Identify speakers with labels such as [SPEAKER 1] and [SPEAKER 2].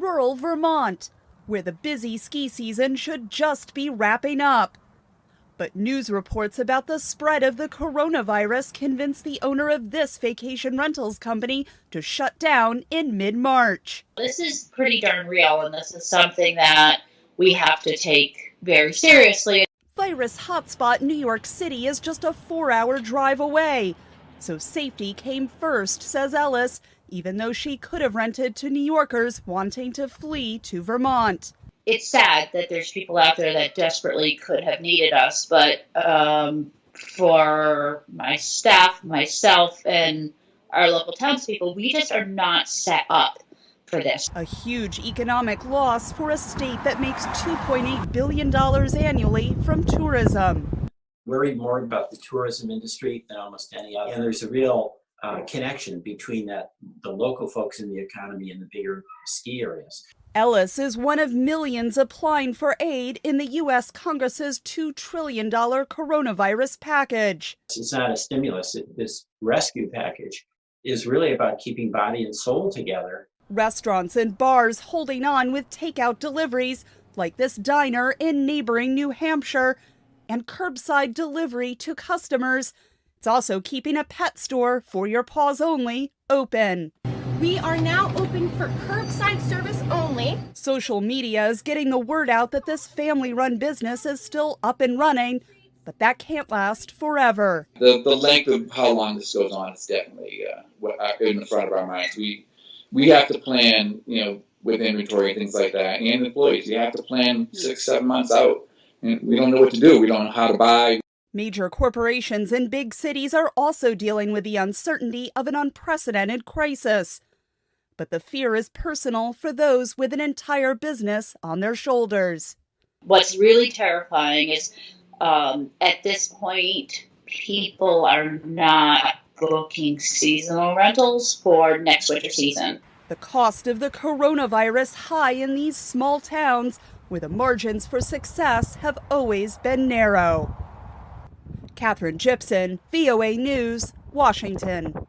[SPEAKER 1] rural Vermont, where the busy ski season should just be wrapping up. But news reports about the spread of the coronavirus convinced the owner of this vacation rentals company to shut down in mid March.
[SPEAKER 2] This is pretty darn real, and this is something that we have to take very seriously.
[SPEAKER 1] Virus hotspot New York City is just a four hour drive away. So safety came first, says Ellis, even though she could have rented to New Yorkers wanting to flee to Vermont
[SPEAKER 2] it's sad that there's people out there that desperately could have needed us, but um, for my staff, myself, and our local townspeople, we just are not set up for this.
[SPEAKER 1] A huge economic loss for a state that makes $2.8 billion annually from tourism.
[SPEAKER 3] Worried more about the tourism industry than almost any other. And there's a real uh, connection between that the local folks in the economy and the bigger ski areas.
[SPEAKER 1] Ellis is one of millions applying for aid in the U.S. Congress's $2 trillion coronavirus package.
[SPEAKER 3] It's not a stimulus. This rescue package is really about keeping body and soul together.
[SPEAKER 1] Restaurants and bars holding on with takeout deliveries, like this diner in neighboring New Hampshire, and curbside delivery to customers. It's also keeping a pet store for your paws only open.
[SPEAKER 4] We are now open for curbside service only.
[SPEAKER 1] Social media is getting the word out that this family run business is still up and running, but that can't last forever.
[SPEAKER 5] The, the length of how long this goes on is definitely uh, uh, in the front of our minds. We, we have to plan, you know, with inventory and things like that, and employees. You have to plan six, seven months out. And we don't know what to do. We don't know how to buy.
[SPEAKER 1] Major corporations in big cities are also dealing with the uncertainty of an unprecedented crisis but the fear is personal for those with an entire business on their shoulders.
[SPEAKER 2] What's really terrifying is um, at this point, people are not booking seasonal rentals for next winter season.
[SPEAKER 1] The cost of the coronavirus high in these small towns where the margins for success have always been narrow. Katherine Gypson, VOA News, Washington.